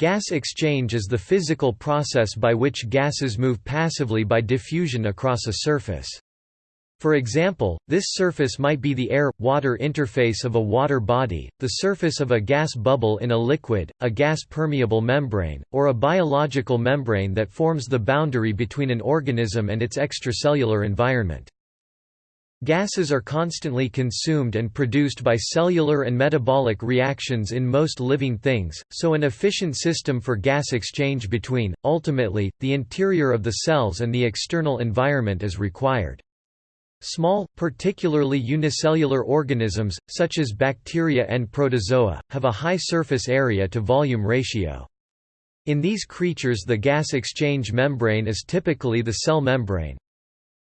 Gas exchange is the physical process by which gases move passively by diffusion across a surface. For example, this surface might be the air-water interface of a water body, the surface of a gas bubble in a liquid, a gas-permeable membrane, or a biological membrane that forms the boundary between an organism and its extracellular environment. Gases are constantly consumed and produced by cellular and metabolic reactions in most living things, so an efficient system for gas exchange between, ultimately, the interior of the cells and the external environment is required. Small, particularly unicellular organisms, such as bacteria and protozoa, have a high surface area to volume ratio. In these creatures the gas exchange membrane is typically the cell membrane.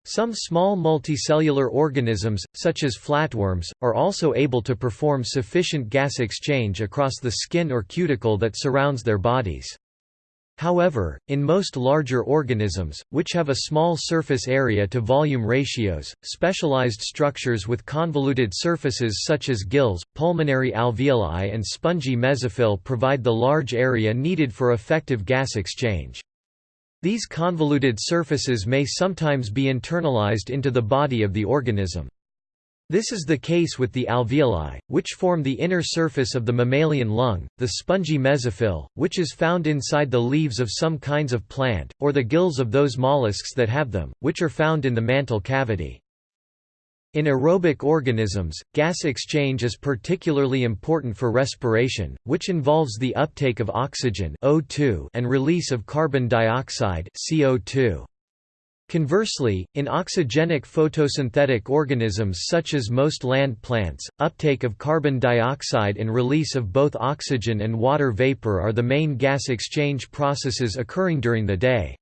Some small multicellular organisms, such as flatworms, are also able to perform sufficient gas exchange across the skin or cuticle that surrounds their bodies. However, in most larger organisms, which have a small surface area to volume ratios, specialized structures with convoluted surfaces such as gills, pulmonary alveoli and spongy mesophyll provide the large area needed for effective gas exchange. These convoluted surfaces may sometimes be internalized into the body of the organism. This is the case with the alveoli, which form the inner surface of the mammalian lung, the spongy mesophyll, which is found inside the leaves of some kinds of plant, or the gills of those mollusks that have them, which are found in the mantle cavity. In aerobic organisms, gas exchange is particularly important for respiration, which involves the uptake of oxygen O2 and release of carbon dioxide CO2. Conversely, in oxygenic photosynthetic organisms such as most land plants, uptake of carbon dioxide and release of both oxygen and water vapor are the main gas exchange processes occurring during the day.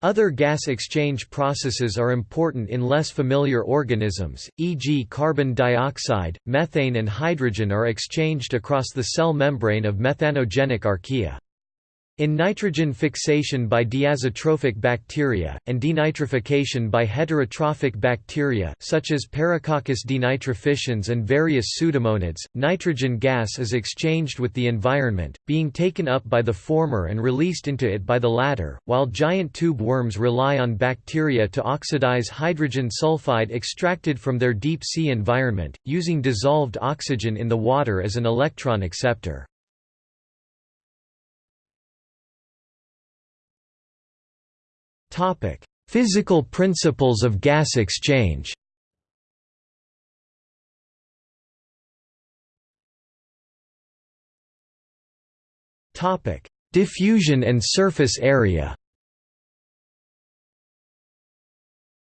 Other gas exchange processes are important in less familiar organisms, e.g. carbon dioxide, methane and hydrogen are exchanged across the cell membrane of methanogenic archaea. In nitrogen fixation by diazotrophic bacteria, and denitrification by heterotrophic bacteria such as Paracoccus denitrificans and various pseudomonads, nitrogen gas is exchanged with the environment, being taken up by the former and released into it by the latter, while giant tube worms rely on bacteria to oxidize hydrogen sulfide extracted from their deep sea environment, using dissolved oxygen in the water as an electron acceptor. Physical principles of gas exchange. Topic: Diffusion and surface area.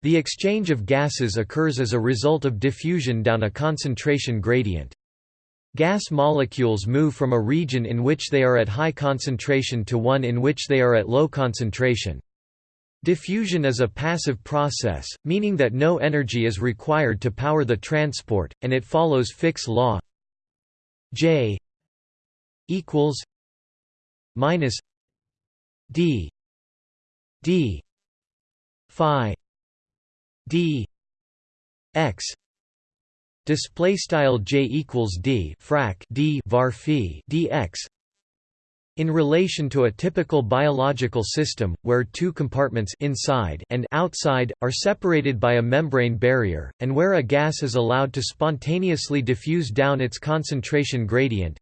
The exchange of gases occurs as a result of diffusion down a concentration gradient. Gas molecules move from a region in which they are at high concentration to one in which they are at low concentration. Diffusion is a passive process, meaning that no energy is required to power the transport, and it follows Fick's law. J equals minus D D Phi D X. Display style J equals D frac D var phi dx in relation to a typical biological system, where two compartments inside and outside, are separated by a membrane barrier, and where a gas is allowed to spontaneously diffuse down its concentration gradient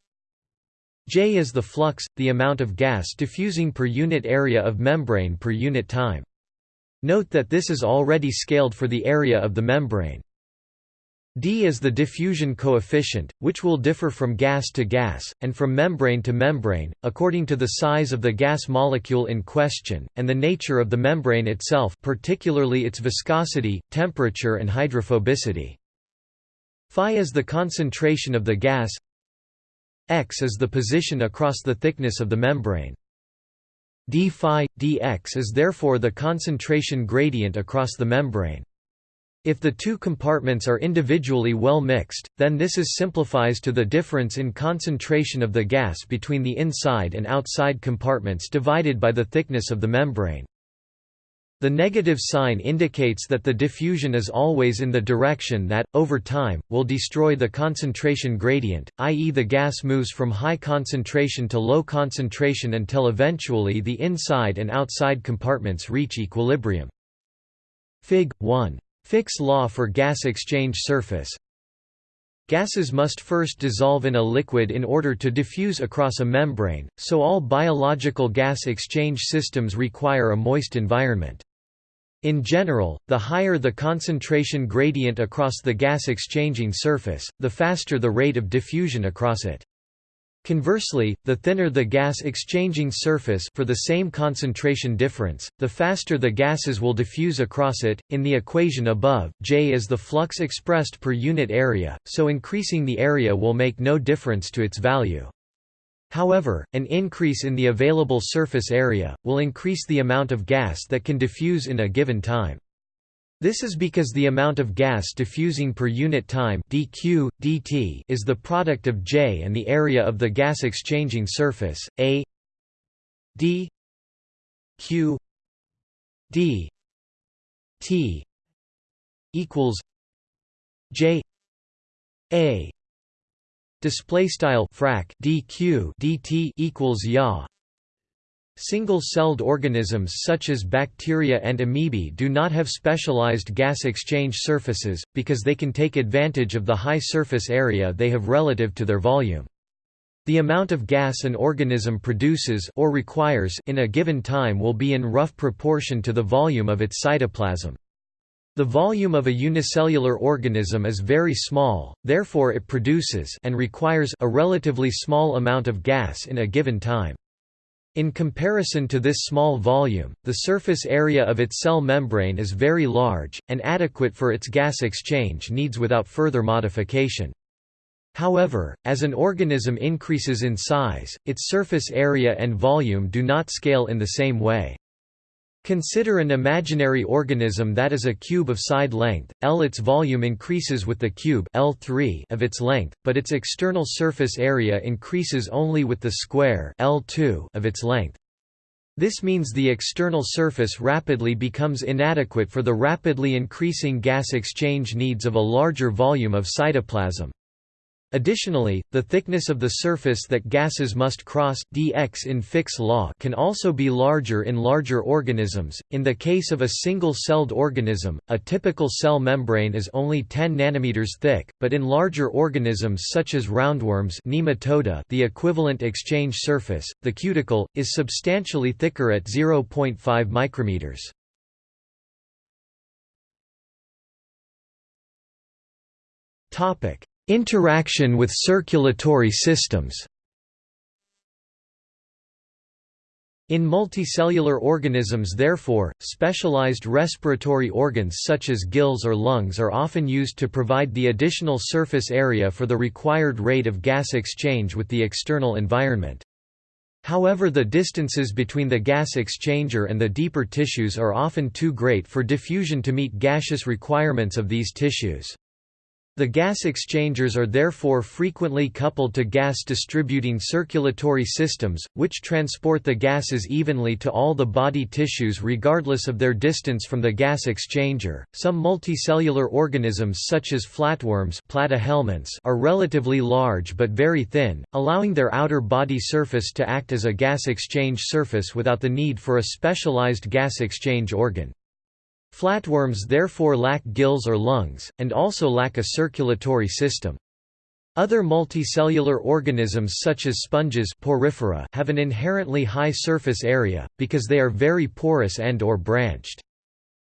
J is the flux, the amount of gas diffusing per unit area of membrane per unit time. Note that this is already scaled for the area of the membrane. D is the diffusion coefficient, which will differ from gas to gas, and from membrane to membrane, according to the size of the gas molecule in question, and the nature of the membrane itself particularly its viscosity, temperature and hydrophobicity. Phi is the concentration of the gas x is the position across the thickness of the membrane. d phi, dx is therefore the concentration gradient across the membrane. If the two compartments are individually well mixed, then this is simplifies to the difference in concentration of the gas between the inside and outside compartments divided by the thickness of the membrane. The negative sign indicates that the diffusion is always in the direction that, over time, will destroy the concentration gradient, i.e. the gas moves from high concentration to low concentration until eventually the inside and outside compartments reach equilibrium. Fig. 1. Fick's law for gas exchange surface Gases must first dissolve in a liquid in order to diffuse across a membrane, so all biological gas exchange systems require a moist environment. In general, the higher the concentration gradient across the gas exchanging surface, the faster the rate of diffusion across it. Conversely, the thinner the gas exchanging surface for the same concentration difference, the faster the gases will diffuse across it. In the equation above, J is the flux expressed per unit area, so increasing the area will make no difference to its value. However, an increase in the available surface area, will increase the amount of gas that can diffuse in a given time. This is because the amount of gas diffusing per unit time dq, dt is the product of J and the area of the gas exchanging surface, A d q d t equals J A Display style frac dq dt equals ya. Single-celled organisms such as bacteria and amoebae do not have specialized gas exchange surfaces, because they can take advantage of the high surface area they have relative to their volume. The amount of gas an organism produces or requires in a given time will be in rough proportion to the volume of its cytoplasm. The volume of a unicellular organism is very small, therefore it produces and requires a relatively small amount of gas in a given time. In comparison to this small volume, the surface area of its cell membrane is very large, and adequate for its gas exchange needs without further modification. However, as an organism increases in size, its surface area and volume do not scale in the same way. Consider an imaginary organism that is a cube of side length, L. Its volume increases with the cube L3 of its length, but its external surface area increases only with the square L2 of its length. This means the external surface rapidly becomes inadequate for the rapidly increasing gas exchange needs of a larger volume of cytoplasm. Additionally, the thickness of the surface that gases must cross dx in Fick's law can also be larger in larger organisms. In the case of a single-celled organism, a typical cell membrane is only 10 nanometers thick, but in larger organisms such as roundworms nematoda, the equivalent exchange surface, the cuticle, is substantially thicker at 0.5 micrometers. Topic: Interaction with circulatory systems In multicellular organisms therefore, specialized respiratory organs such as gills or lungs are often used to provide the additional surface area for the required rate of gas exchange with the external environment. However the distances between the gas exchanger and the deeper tissues are often too great for diffusion to meet gaseous requirements of these tissues. The gas exchangers are therefore frequently coupled to gas distributing circulatory systems, which transport the gases evenly to all the body tissues regardless of their distance from the gas exchanger. Some multicellular organisms such as flatworms are relatively large but very thin, allowing their outer body surface to act as a gas exchange surface without the need for a specialized gas exchange organ. Flatworms therefore lack gills or lungs, and also lack a circulatory system. Other multicellular organisms such as sponges porifera have an inherently high surface area, because they are very porous and or branched.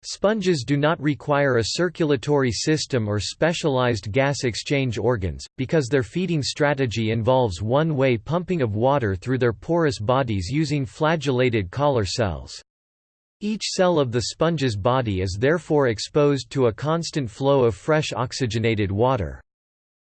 Sponges do not require a circulatory system or specialized gas exchange organs, because their feeding strategy involves one-way pumping of water through their porous bodies using flagellated collar cells. Each cell of the sponge's body is therefore exposed to a constant flow of fresh oxygenated water.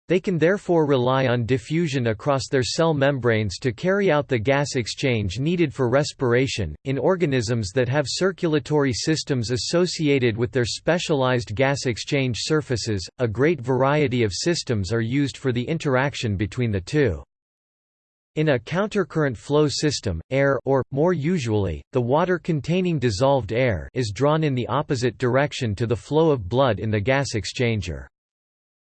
They can therefore rely on diffusion across their cell membranes to carry out the gas exchange needed for respiration. In organisms that have circulatory systems associated with their specialized gas exchange surfaces, a great variety of systems are used for the interaction between the two. In a countercurrent flow system, air or, more usually, the water containing dissolved air is drawn in the opposite direction to the flow of blood in the gas exchanger.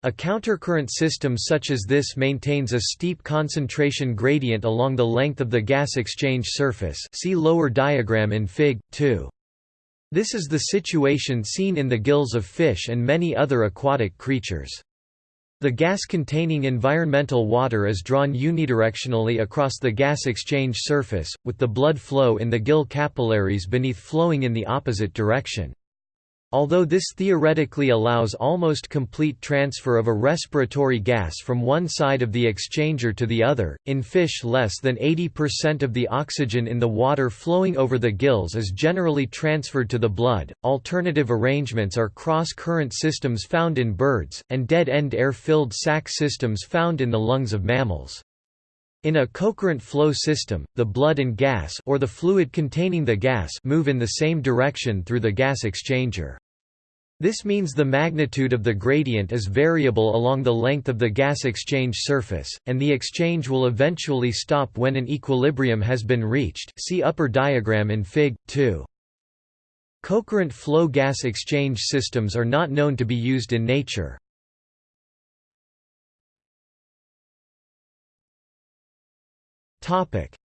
A countercurrent system such as this maintains a steep concentration gradient along the length of the gas exchange surface see lower diagram in Fig. 2. This is the situation seen in the gills of fish and many other aquatic creatures. The gas-containing environmental water is drawn unidirectionally across the gas exchange surface, with the blood flow in the gill capillaries beneath flowing in the opposite direction. Although this theoretically allows almost complete transfer of a respiratory gas from one side of the exchanger to the other, in fish less than 80% of the oxygen in the water flowing over the gills is generally transferred to the blood. Alternative arrangements are cross-current systems found in birds, and dead-end air-filled sac systems found in the lungs of mammals. In a cocurrent flow system, the blood and gas or the fluid containing the gas move in the same direction through the gas exchanger. This means the magnitude of the gradient is variable along the length of the gas exchange surface, and the exchange will eventually stop when an equilibrium has been reached see upper diagram in Fig. 2. Cocurrent flow gas exchange systems are not known to be used in nature.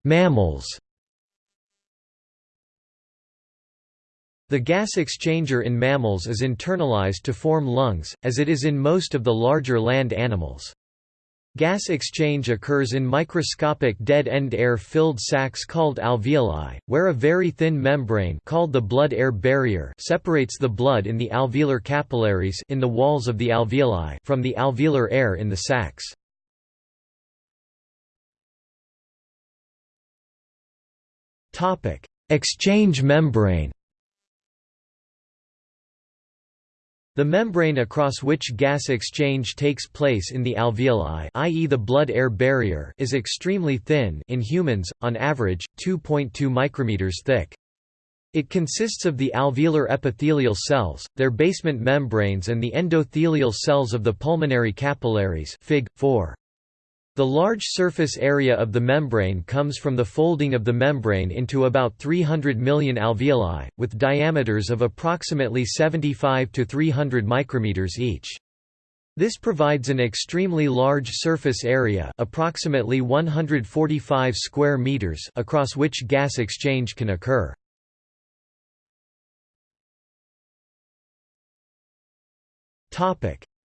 Mammals The gas exchanger in mammals is internalized to form lungs, as it is in most of the larger land animals. Gas exchange occurs in microscopic dead-end air-filled sacs called alveoli, where a very thin membrane called the blood-air barrier separates the blood in the alveolar capillaries in the walls of the alveoli from the alveolar air in the sacs. Exchange membrane The membrane across which gas exchange takes place in the alveoli i.e. the blood-air barrier is extremely thin in humans, on average, 2.2 micrometers thick. It consists of the alveolar epithelial cells, their basement membranes and the endothelial cells of the pulmonary capillaries Fig. 4. The large surface area of the membrane comes from the folding of the membrane into about 300 million alveoli, with diameters of approximately 75 to 300 micrometers each. This provides an extremely large surface area approximately 145 square meters across which gas exchange can occur.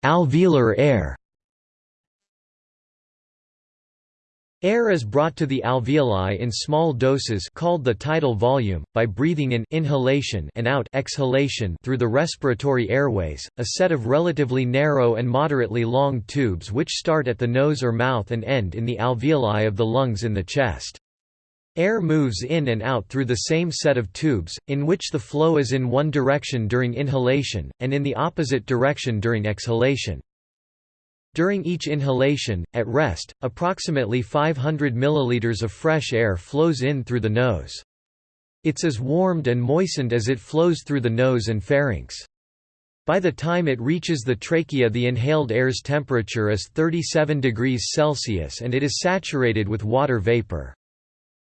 Alveolar air Air is brought to the alveoli in small doses called the tidal volume, by breathing in inhalation and out exhalation through the respiratory airways, a set of relatively narrow and moderately long tubes which start at the nose or mouth and end in the alveoli of the lungs in the chest. Air moves in and out through the same set of tubes, in which the flow is in one direction during inhalation, and in the opposite direction during exhalation. During each inhalation, at rest, approximately 500 milliliters of fresh air flows in through the nose. It's as warmed and moistened as it flows through the nose and pharynx. By the time it reaches the trachea the inhaled air's temperature is 37 degrees Celsius and it is saturated with water vapor.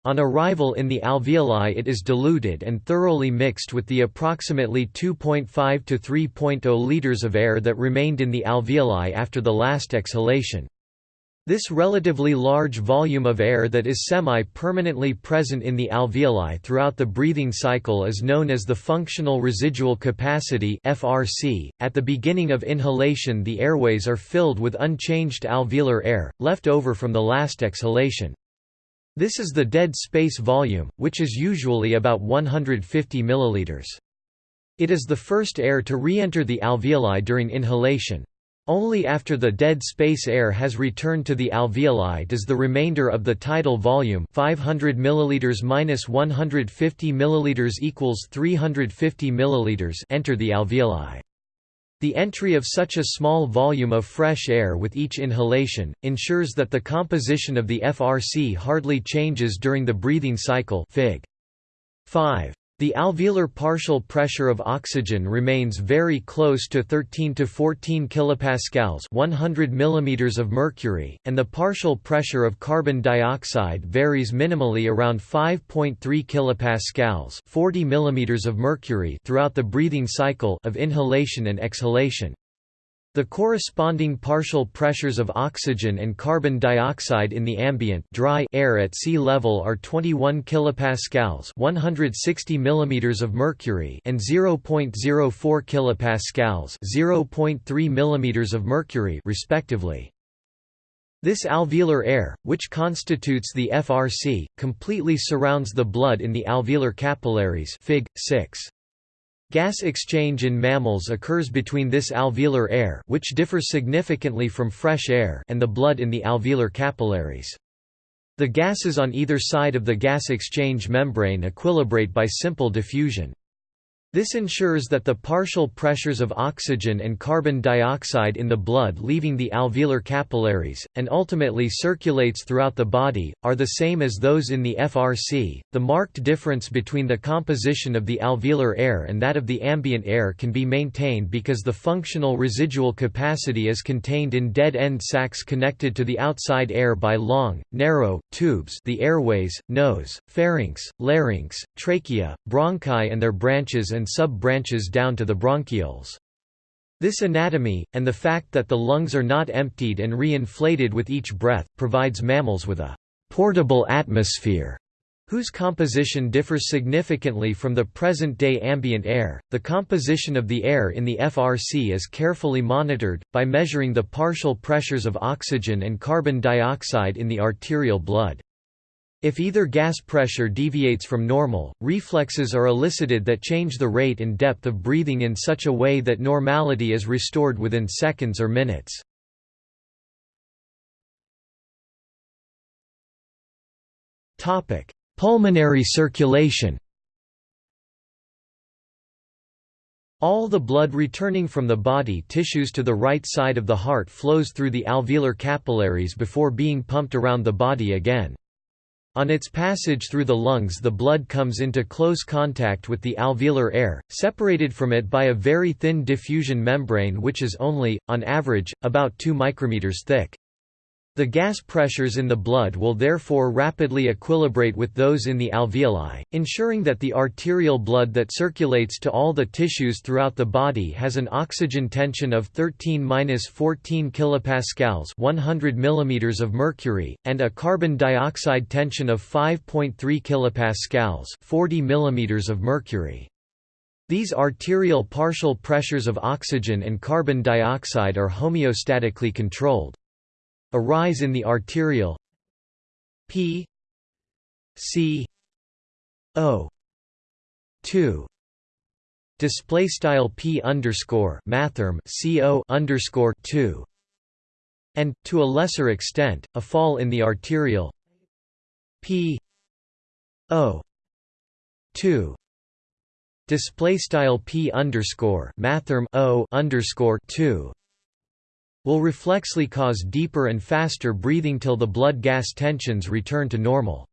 On arrival in the alveoli it is diluted and thoroughly mixed with the approximately 2.5 to 3.0 liters of air that remained in the alveoli after the last exhalation. This relatively large volume of air that is semi-permanently present in the alveoli throughout the breathing cycle is known as the functional residual capacity (FRC). At the beginning of inhalation, the airways are filled with unchanged alveolar air left over from the last exhalation. This is the dead space volume, which is usually about 150 milliliters. It is the first air to re-enter the alveoli during inhalation. Only after the dead space air has returned to the alveoli does the remainder of the tidal volume 500 milliliters minus 150 milliliters equals 350 milliliters enter the alveoli. The entry of such a small volume of fresh air with each inhalation, ensures that the composition of the FRC hardly changes during the breathing cycle Fig. 5. The alveolar partial pressure of oxygen remains very close to 13 to 14 kilopascals, 100 mm of mercury, and the partial pressure of carbon dioxide varies minimally around 5.3 kilopascals, 40 mm of mercury throughout the breathing cycle of inhalation and exhalation. The corresponding partial pressures of oxygen and carbon dioxide in the ambient dry air at sea level are 21 kilopascals, 160 mm of mercury, and 0.04 kilopascals, 0.3 mm of mercury, respectively. This alveolar air, which constitutes the FRC, completely surrounds the blood in the alveolar capillaries Fig. 6. Gas exchange in mammals occurs between this alveolar air which differs significantly from fresh air and the blood in the alveolar capillaries. The gases on either side of the gas exchange membrane equilibrate by simple diffusion. This ensures that the partial pressures of oxygen and carbon dioxide in the blood leaving the alveolar capillaries, and ultimately circulates throughout the body, are the same as those in the FRC. The marked difference between the composition of the alveolar air and that of the ambient air can be maintained because the functional residual capacity is contained in dead end sacs connected to the outside air by long, narrow, tubes the airways, nose, pharynx, larynx, trachea, bronchi and their branches and sub-branches down to the bronchioles. This anatomy, and the fact that the lungs are not emptied and re-inflated with each breath, provides mammals with a «portable atmosphere» whose composition differs significantly from the present-day ambient air. The composition of the air in the FRC is carefully monitored, by measuring the partial pressures of oxygen and carbon dioxide in the arterial blood. If either gas pressure deviates from normal, reflexes are elicited that change the rate and depth of breathing in such a way that normality is restored within seconds or minutes. Pulmonary circulation All the blood returning from the body tissues to the right side of the heart flows through the alveolar capillaries before being pumped around the body again. On its passage through the lungs the blood comes into close contact with the alveolar air, separated from it by a very thin diffusion membrane which is only, on average, about 2 micrometers thick. The gas pressures in the blood will therefore rapidly equilibrate with those in the alveoli, ensuring that the arterial blood that circulates to all the tissues throughout the body has an oxygen tension of 13–14 kilopascals, 100 mm of mercury, and a carbon dioxide tension of 5.3 kilopascals, 40 mm of mercury. These arterial partial pressures of oxygen and carbon dioxide are homeostatically controlled. A rise in the arterial P C O two. Display style P underscore mathrm CO underscore two. And to a lesser extent a fall in the arterial P O two. Display style P underscore mathrm O underscore two will reflexly cause deeper and faster breathing till the blood gas tensions return to normal.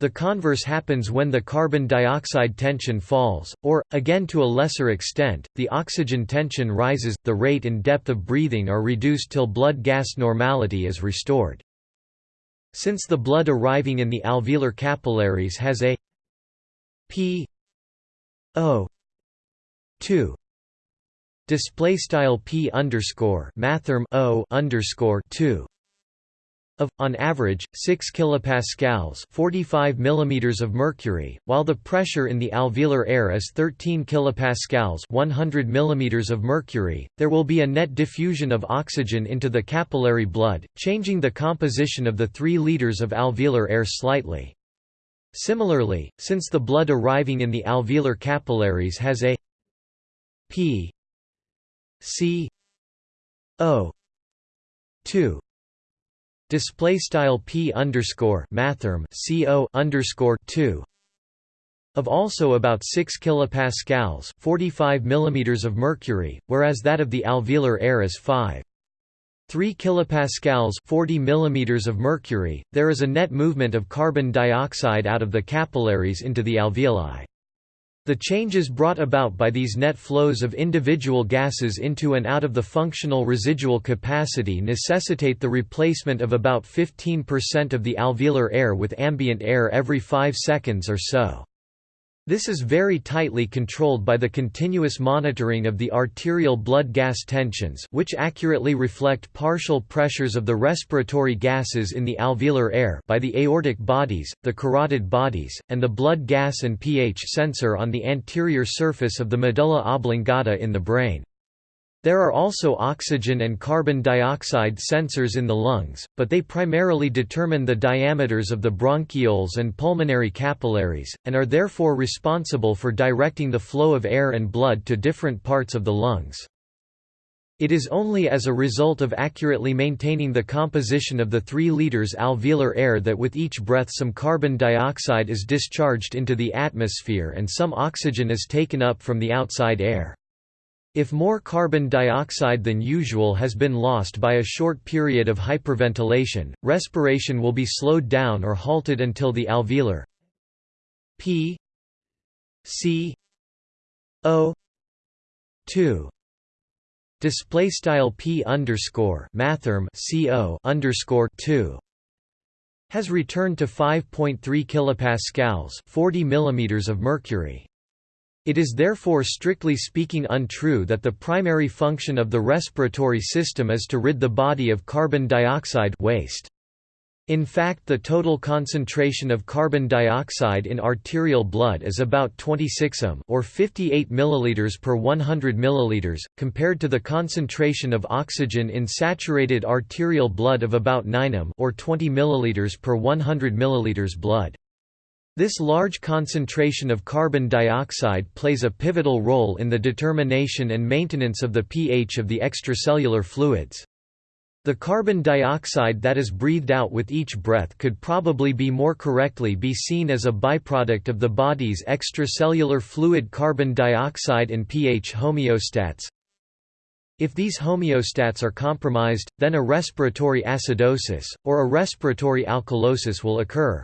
The converse happens when the carbon dioxide tension falls, or, again to a lesser extent, the oxygen tension rises, the rate and depth of breathing are reduced till blood gas normality is restored. Since the blood arriving in the alveolar capillaries has a p o 2 display style p underscore mathrm o underscore 2 of, on average, 6 kilopascals 45 mm of mercury, while the pressure in the alveolar air is 13 kilopascals 100 mm of mercury, there will be a net diffusion of oxygen into the capillary blood, changing the composition of the 3 liters of alveolar air slightly. Similarly, since the blood arriving in the alveolar capillaries has a p C O two. Display style P underscore mathrm CO underscore two. Of also about 6 kilopascals 45 millimeters of mercury whereas that of the alveolar air is 5 3 kilopascals 40 millimeters of mercury there is a net movement of carbon dioxide out of the capillaries into the alveoli The changes brought about by these net flows of individual gases into and out of the functional residual capacity necessitate the replacement of about 15% of the alveolar air with ambient air every 5 seconds or so. This is very tightly controlled by the continuous monitoring of the arterial blood gas tensions which accurately reflect partial pressures of the respiratory gases in the alveolar air by the aortic bodies, the carotid bodies, and the blood gas and pH sensor on the anterior surface of the medulla oblongata in the brain. There are also oxygen and carbon dioxide sensors in the lungs, but they primarily determine the diameters of the bronchioles and pulmonary capillaries, and are therefore responsible for directing the flow of air and blood to different parts of the lungs. It is only as a result of accurately maintaining the composition of the 3 liters alveolar air that with each breath some carbon dioxide is discharged into the atmosphere and some oxygen is taken up from the outside air. If more carbon dioxide than usual has been lost by a short period of hyperventilation, respiration will be slowed down or halted until the alveolar p c o 2 display style p underscore mathrm co underscore 2 has returned to 5.3 kilopascals 40 millimeters of mercury it is therefore strictly speaking untrue that the primary function of the respiratory system is to rid the body of carbon dioxide waste. In fact the total concentration of carbon dioxide in arterial blood is about 26 m or 58 ml per 100 ml, compared to the concentration of oxygen in saturated arterial blood of about 9 m or 20 ml per 100 ml blood. This large concentration of carbon dioxide plays a pivotal role in the determination and maintenance of the pH of the extracellular fluids. The carbon dioxide that is breathed out with each breath could probably be more correctly be seen as a byproduct of the body's extracellular fluid carbon dioxide and pH homeostats. If these homeostats are compromised, then a respiratory acidosis, or a respiratory alkalosis will occur.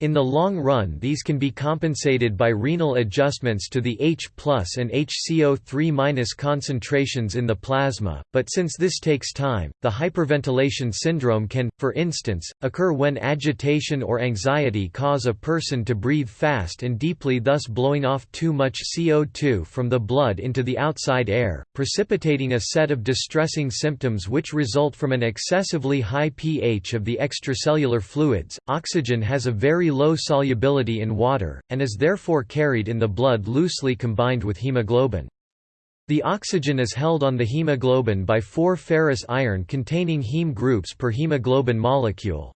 In the long run these can be compensated by renal adjustments to the H and HCO3 concentrations in the plasma, but since this takes time, the hyperventilation syndrome can, for instance, occur when agitation or anxiety cause a person to breathe fast and deeply thus blowing off too much CO2 from the blood into the outside air, precipitating a set of distressing symptoms which result from an excessively high pH of the extracellular fluids. Oxygen has a very low solubility in water, and is therefore carried in the blood loosely combined with hemoglobin. The oxygen is held on the hemoglobin by four ferrous iron containing heme groups per hemoglobin molecule.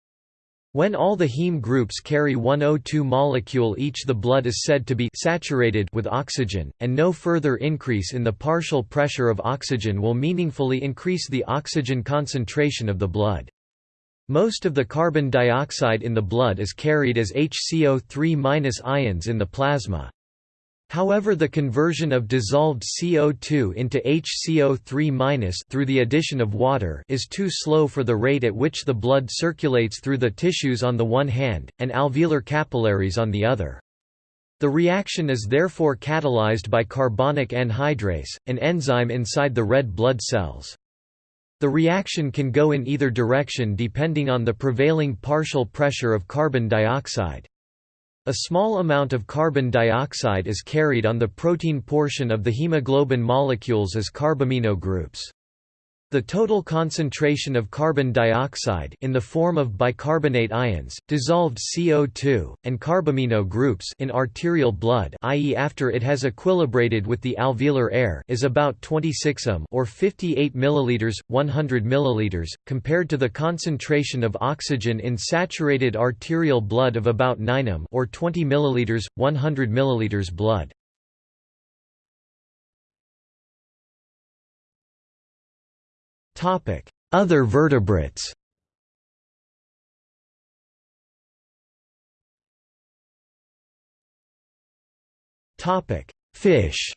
When all the heme groups carry one O2 molecule each the blood is said to be saturated with oxygen, and no further increase in the partial pressure of oxygen will meaningfully increase the oxygen concentration of the blood. Most of the carbon dioxide in the blood is carried as HCO3- ions in the plasma. However the conversion of dissolved CO2 into HCO3- through the addition of water is too slow for the rate at which the blood circulates through the tissues on the one hand, and alveolar capillaries on the other. The reaction is therefore catalyzed by carbonic anhydrase, an enzyme inside the red blood cells. The reaction can go in either direction depending on the prevailing partial pressure of carbon dioxide. A small amount of carbon dioxide is carried on the protein portion of the hemoglobin molecules as carbamino groups. The total concentration of carbon dioxide in the form of bicarbonate ions, dissolved CO2, and carbamino groups in arterial blood i.e. after it has equilibrated with the alveolar air is about 26 m or 58 ml 100 ml, compared to the concentration of oxygen in saturated arterial blood of about 9 m or 20 ml 100 ml blood. Other vertebrates Fish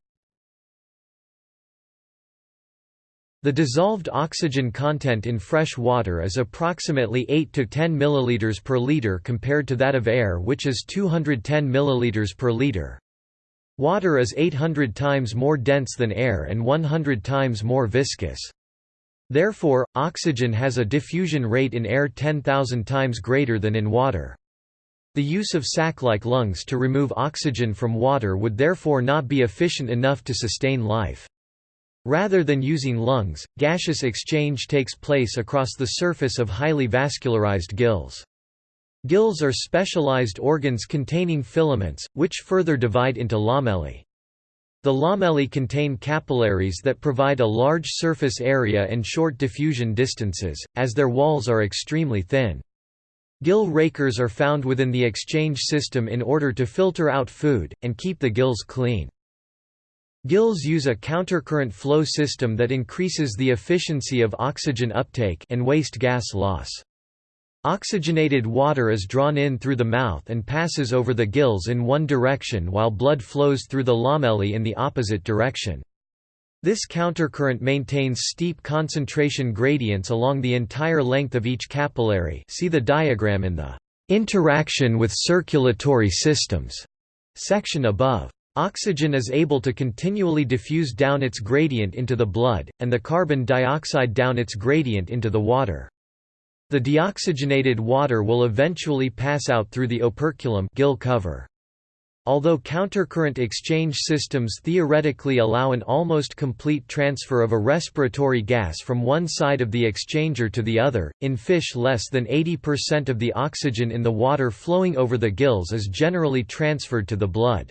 The dissolved oxygen content in fresh water is approximately 8 to 10 ml per liter compared to that of air which is 210 ml per liter. Water is 800 times more dense than air and 100 times more viscous. Therefore, oxygen has a diffusion rate in air 10,000 times greater than in water. The use of sac-like lungs to remove oxygen from water would therefore not be efficient enough to sustain life. Rather than using lungs, gaseous exchange takes place across the surface of highly vascularized gills. Gills are specialized organs containing filaments, which further divide into lamellae. The lamellae contain capillaries that provide a large surface area and short diffusion distances, as their walls are extremely thin. Gill rakers are found within the exchange system in order to filter out food, and keep the gills clean. Gills use a countercurrent flow system that increases the efficiency of oxygen uptake and waste gas loss. Oxygenated water is drawn in through the mouth and passes over the gills in one direction while blood flows through the lamellae in the opposite direction. This countercurrent maintains steep concentration gradients along the entire length of each capillary see the diagram in the "'Interaction with circulatory systems' section above. Oxygen is able to continually diffuse down its gradient into the blood, and the carbon dioxide down its gradient into the water. The deoxygenated water will eventually pass out through the operculum gill cover. Although countercurrent exchange systems theoretically allow an almost complete transfer of a respiratory gas from one side of the exchanger to the other, in fish less than 80% of the oxygen in the water flowing over the gills is generally transferred to the blood.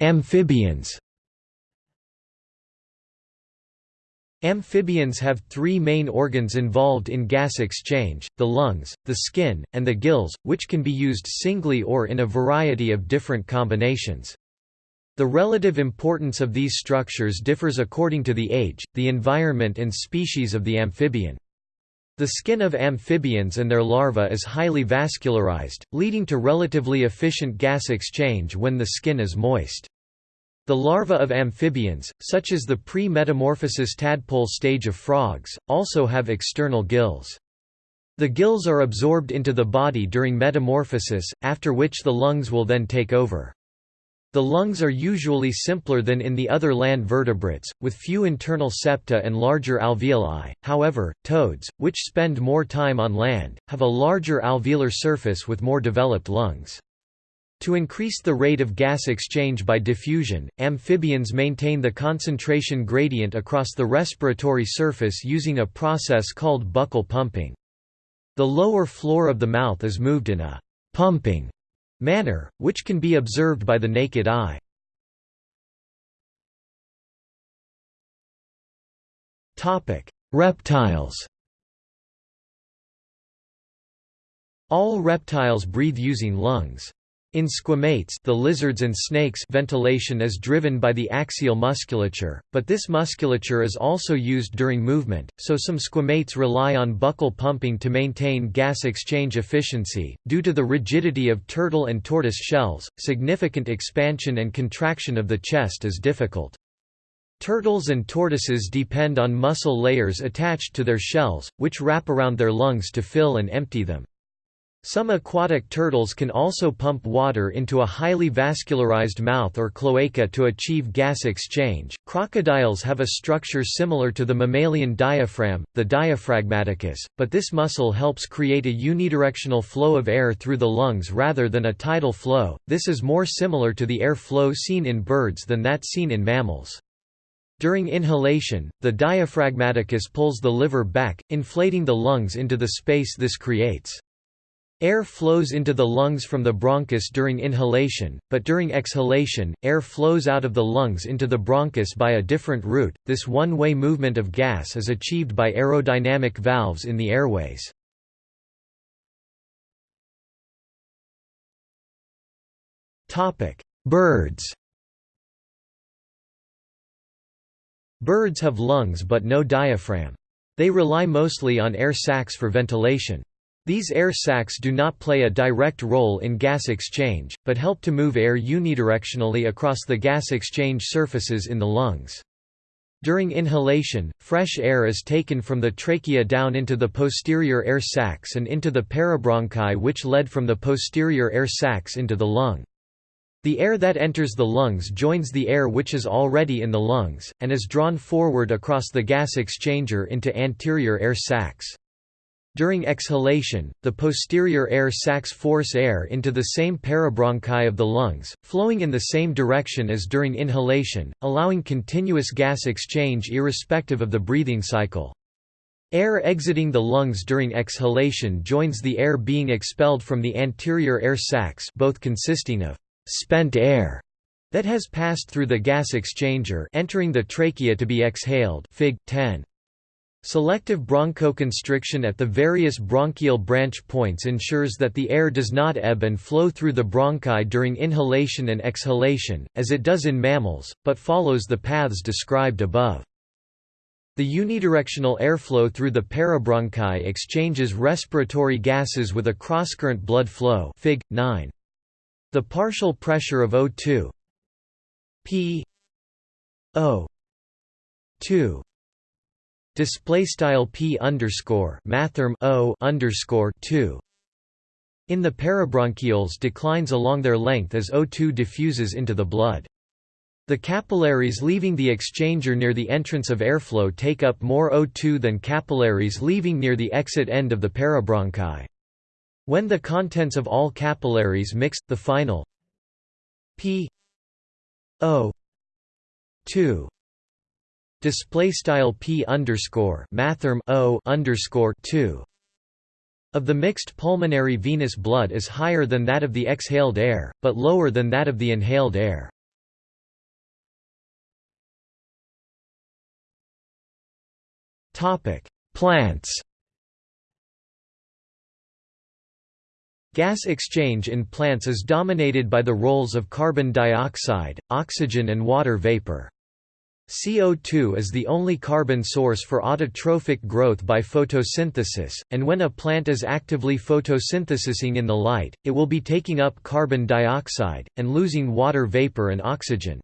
Amphibians Amphibians have three main organs involved in gas exchange, the lungs, the skin, and the gills, which can be used singly or in a variety of different combinations. The relative importance of these structures differs according to the age, the environment and species of the amphibian. The skin of amphibians and their larvae is highly vascularized, leading to relatively efficient gas exchange when the skin is moist. The larvae of amphibians, such as the pre-metamorphosis tadpole stage of frogs, also have external gills. The gills are absorbed into the body during metamorphosis, after which the lungs will then take over. The lungs are usually simpler than in the other land vertebrates, with few internal septa and larger alveoli. However, toads, which spend more time on land, have a larger alveolar surface with more developed lungs. To increase the rate of gas exchange by diffusion, amphibians maintain the concentration gradient across the respiratory surface using a process called buccal pumping. The lower floor of the mouth is moved in a pumping manner, which can be observed by the naked eye. Reptiles All reptiles breathe using lungs. In squamates the lizards and snakes ventilation is driven by the axial musculature, but this musculature is also used during movement, so some squamates rely on buccal pumping to maintain gas exchange efficiency. Due to the rigidity of turtle and tortoise shells, significant expansion and contraction of the chest is difficult. Turtles and tortoises depend on muscle layers attached to their shells, which wrap around their lungs to fill and empty them. Some aquatic turtles can also pump water into a highly vascularized mouth or cloaca to achieve gas exchange. Crocodiles have a structure similar to the mammalian diaphragm, the diaphragmaticus, but this muscle helps create a unidirectional flow of air through the lungs rather than a tidal flow. This is more similar to the air flow seen in birds than that seen in mammals. During inhalation, the diaphragmaticus pulls the liver back, inflating the lungs into the space this creates. Air flows into the lungs from the bronchus during inhalation, but during exhalation, air flows out of the lungs into the bronchus by a different route. This one-way movement of gas is achieved by aerodynamic valves in the airways. Birds. Birds have lungs but no diaphragm. They rely mostly on air sacs for ventilation. These air sacs do not play a direct role in gas exchange, but help to move air unidirectionally across the gas exchange surfaces in the lungs. During inhalation, fresh air is taken from the trachea down into the posterior air sacs and into the parabronchi which led from the posterior air sacs into the lung. The air that enters the lungs joins the air which is already in the lungs, and is drawn forward across the gas exchanger into anterior air sacs. During exhalation, the posterior air sacs force air into the same parabronchi of the lungs, flowing in the same direction as during inhalation, allowing continuous gas exchange irrespective of the breathing cycle. Air exiting the lungs during exhalation joins the air being expelled from the anterior air sacs both consisting of spent air that has passed through the gas exchanger entering the trachea to be exhaled Fig. 10. Selective bronchoconstriction at the various bronchial branch points ensures that the air does not ebb and flow through the bronchi during inhalation and exhalation, as it does in mammals, but follows the paths described above. The unidirectional airflow through the parabronchi exchanges respiratory gases with a crosscurrent blood flow Fig. 9. The partial pressure of O2 P O 2 display style p underscore mathrm o underscore 2 in the parabronchioles declines along their length as O2 diffuses into the blood. The capillaries leaving the exchanger near the entrance of airflow take up more O2 than capillaries leaving near the exit end of the parabronchi. When the contents of all capillaries mix, the final p o 2 display style p underscore mathrm o underscore 2 of the mixed pulmonary venous blood is higher than that of the exhaled air, but lower than that of the inhaled air. Topic: Plants. Gas exchange in plants is dominated by the roles of carbon dioxide, oxygen and water vapor. CO2 is the only carbon source for autotrophic growth by photosynthesis, and when a plant is actively photosynthesizing in the light, it will be taking up carbon dioxide, and losing water vapor and oxygen.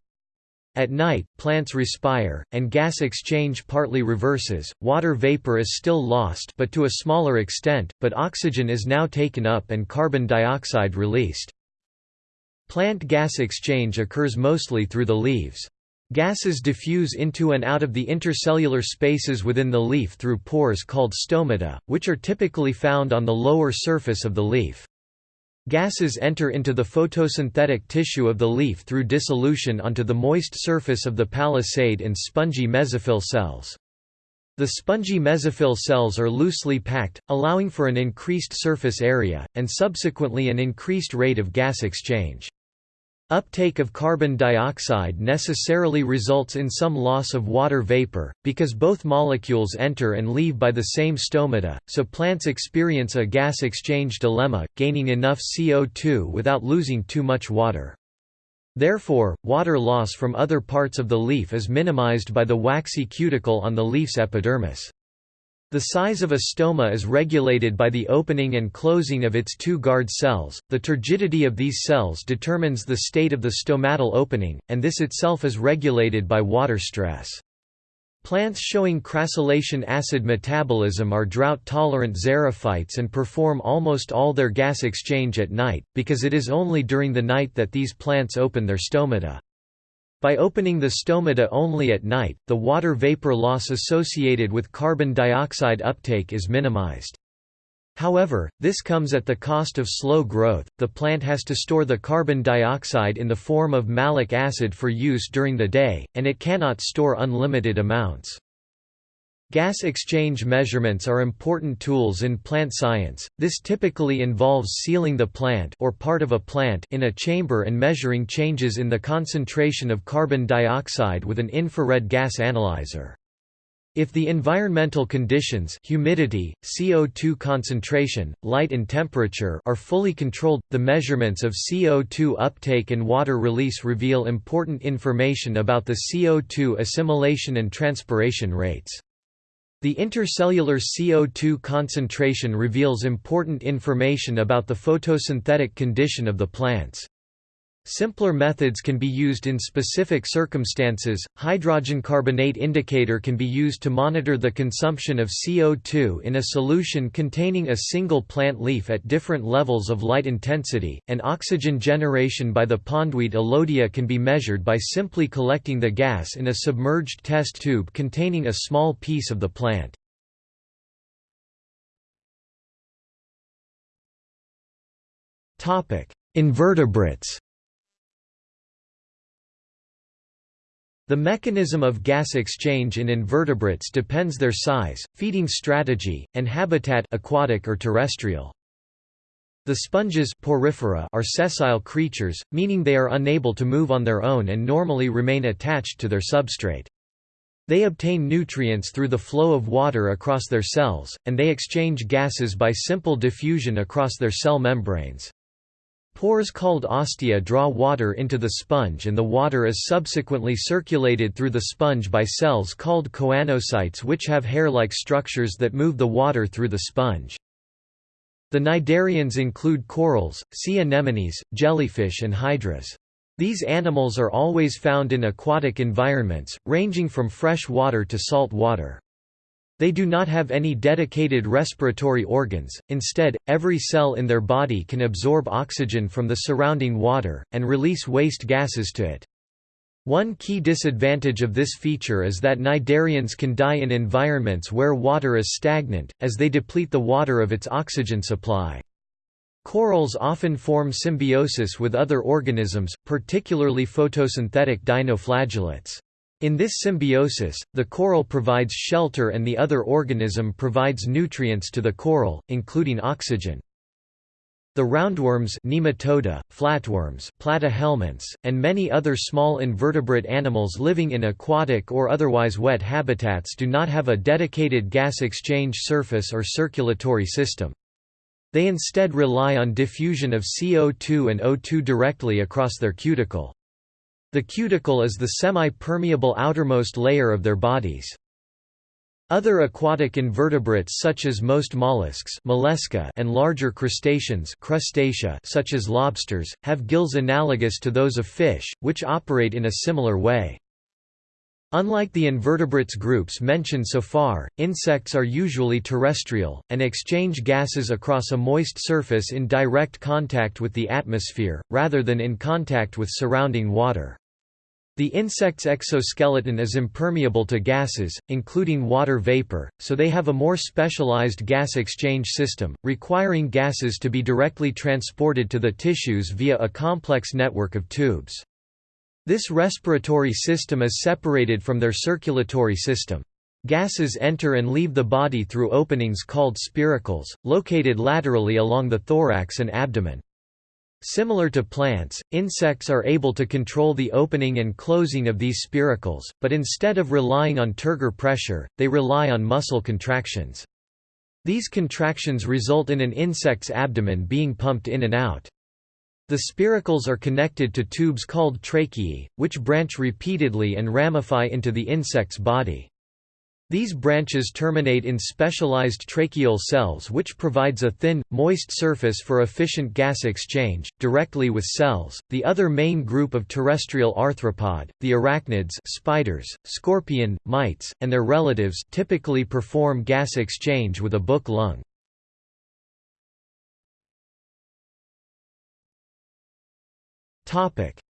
At night, plants respire, and gas exchange partly reverses, water vapor is still lost but to a smaller extent, but oxygen is now taken up and carbon dioxide released. Plant gas exchange occurs mostly through the leaves. Gases diffuse into and out of the intercellular spaces within the leaf through pores called stomata, which are typically found on the lower surface of the leaf. Gases enter into the photosynthetic tissue of the leaf through dissolution onto the moist surface of the palisade and spongy mesophyll cells. The spongy mesophyll cells are loosely packed, allowing for an increased surface area, and subsequently an increased rate of gas exchange. Uptake of carbon dioxide necessarily results in some loss of water vapor, because both molecules enter and leave by the same stomata, so plants experience a gas exchange dilemma, gaining enough CO2 without losing too much water. Therefore, water loss from other parts of the leaf is minimized by the waxy cuticle on the leaf's epidermis. The size of a stoma is regulated by the opening and closing of its two guard cells. The turgidity of these cells determines the state of the stomatal opening, and this itself is regulated by water stress. Plants showing crassulacean acid metabolism are drought-tolerant xerophytes and perform almost all their gas exchange at night, because it is only during the night that these plants open their stomata. By opening the stomata only at night, the water vapor loss associated with carbon dioxide uptake is minimized. However, this comes at the cost of slow growth. The plant has to store the carbon dioxide in the form of malic acid for use during the day, and it cannot store unlimited amounts. Gas exchange measurements are important tools in plant science. This typically involves sealing the plant or part of a plant in a chamber and measuring changes in the concentration of carbon dioxide with an infrared gas analyzer. If the environmental conditions humidity, CO2 concentration, light and temperature are fully controlled, the measurements of CO2 uptake and water release reveal important information about the CO2 assimilation and transpiration rates. The intercellular CO2 concentration reveals important information about the photosynthetic condition of the plants. Simpler methods can be used in specific circumstances. Hydrogen carbonate indicator can be used to monitor the consumption of CO2 in a solution containing a single plant leaf at different levels of light intensity, and oxygen generation by the pondweed Elodea can be measured by simply collecting the gas in a submerged test tube containing a small piece of the plant. Topic: Invertebrates The mechanism of gas exchange in invertebrates depends their size, feeding strategy, and habitat aquatic or terrestrial. The sponges porifera are sessile creatures, meaning they are unable to move on their own and normally remain attached to their substrate. They obtain nutrients through the flow of water across their cells, and they exchange gases by simple diffusion across their cell membranes. Pores called ostia draw water into the sponge and the water is subsequently circulated through the sponge by cells called choanocytes which have hair-like structures that move the water through the sponge. The cnidarians include corals, sea anemones, jellyfish and hydras. These animals are always found in aquatic environments, ranging from fresh water to salt water. They do not have any dedicated respiratory organs, instead, every cell in their body can absorb oxygen from the surrounding water, and release waste gases to it. One key disadvantage of this feature is that cnidarians can die in environments where water is stagnant, as they deplete the water of its oxygen supply. Corals often form symbiosis with other organisms, particularly photosynthetic dinoflagellates. In this symbiosis, the coral provides shelter and the other organism provides nutrients to the coral, including oxygen. The roundworms nematoda, flatworms platyhelminths, and many other small invertebrate animals living in aquatic or otherwise wet habitats do not have a dedicated gas exchange surface or circulatory system. They instead rely on diffusion of CO2 and O2 directly across their cuticle. The cuticle is the semi-permeable outermost layer of their bodies. Other aquatic invertebrates such as most mollusks mollusca and larger crustaceans crustacea such as lobsters, have gills analogous to those of fish, which operate in a similar way. Unlike the invertebrates groups mentioned so far, insects are usually terrestrial, and exchange gases across a moist surface in direct contact with the atmosphere, rather than in contact with surrounding water. The insect's exoskeleton is impermeable to gases, including water vapor, so they have a more specialized gas exchange system, requiring gases to be directly transported to the tissues via a complex network of tubes. This respiratory system is separated from their circulatory system. Gases enter and leave the body through openings called spiracles, located laterally along the thorax and abdomen. Similar to plants, insects are able to control the opening and closing of these spiracles, but instead of relying on turgor pressure, they rely on muscle contractions. These contractions result in an insect's abdomen being pumped in and out. The spiracles are connected to tubes called tracheae, which branch repeatedly and ramify into the insect's body. These branches terminate in specialized tracheal cells which provides a thin, moist surface for efficient gas exchange, directly with cells. The other main group of terrestrial arthropod, the arachnids spiders, scorpion, mites, and their relatives typically perform gas exchange with a book lung.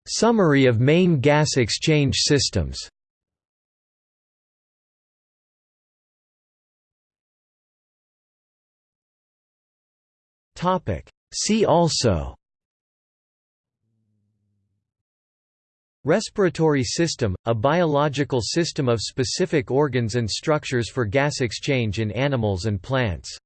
Summary of main gas exchange systems Topic. See also Respiratory system, a biological system of specific organs and structures for gas exchange in animals and plants